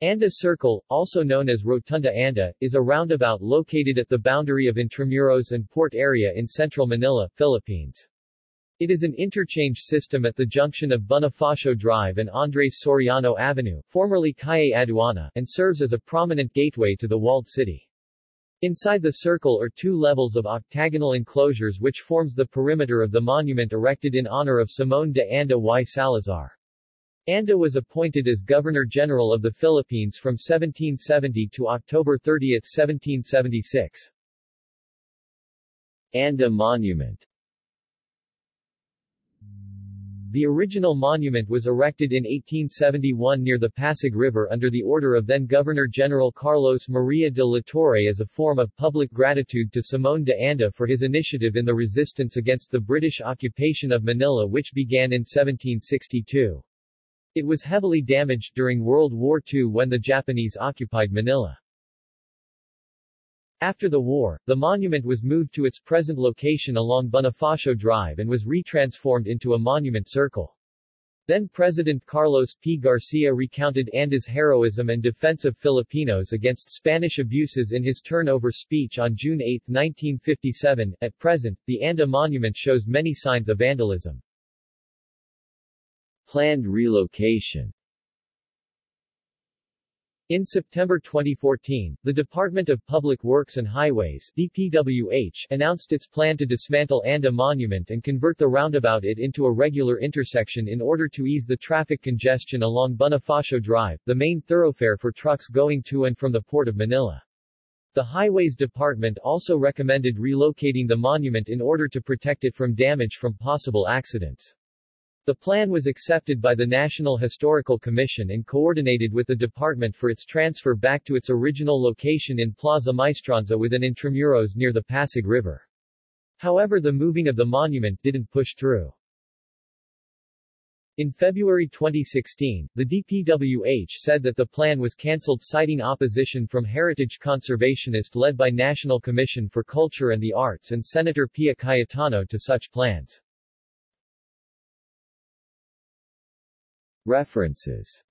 Anda Circle, also known as Rotunda Anda, is a roundabout located at the boundary of Intramuros and Port area in central Manila, Philippines. It is an interchange system at the junction of Bonifacio Drive and Andres Soriano Avenue, formerly Calle Aduana, and serves as a prominent gateway to the walled city. Inside the circle are two levels of octagonal enclosures which forms the perimeter of the monument erected in honor of Simón de Anda y Salazar. Anda was appointed as Governor-General of the Philippines from 1770 to October 30, 1776. Anda Monument The original monument was erected in 1871 near the Pasig River under the order of then-Governor-General Carlos Maria de la Torre as a form of public gratitude to Simón de Anda for his initiative in the resistance against the British occupation of Manila which began in 1762. It was heavily damaged during World War II when the Japanese occupied Manila. After the war, the monument was moved to its present location along Bonifacio Drive and was retransformed into a monument circle. Then President Carlos P. Garcia recounted Anda's heroism and defense of Filipinos against Spanish abuses in his turnover speech on June 8, 1957. At present, the Anda monument shows many signs of vandalism. Planned relocation in September 2014, the Department of Public Works and Highways DPWH announced its plan to dismantle Anda Monument and convert the roundabout it into a regular intersection in order to ease the traffic congestion along Bonifacio Drive, the main thoroughfare for trucks going to and from the Port of Manila. The Highways Department also recommended relocating the monument in order to protect it from damage from possible accidents. The plan was accepted by the National Historical Commission and coordinated with the department for its transfer back to its original location in Plaza Maestranza within Intramuros near the Pasig River. However the moving of the monument didn't push through. In February 2016, the DPWH said that the plan was cancelled citing opposition from heritage conservationist led by National Commission for Culture and the Arts and Senator Pia Cayetano to such plans. References